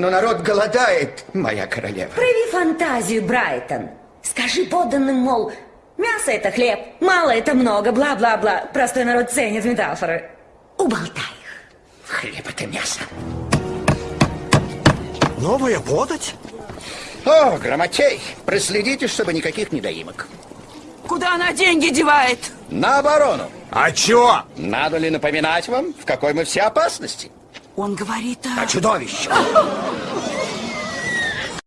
но народ голодает, моя королева. Прояви фантазию, Брайтон. Скажи подданным, мол, мясо это хлеб, мало это много, бла-бла-бла. Простой народ ценит метафоры. Уболтай их. Хлеб это мясо. Новая подать? О, грамотей, проследите, чтобы никаких недоимок. Куда она деньги девает? На оборону. А чё? Надо ли напоминать вам, в какой мы все опасности? Он говорит О о... чудовище.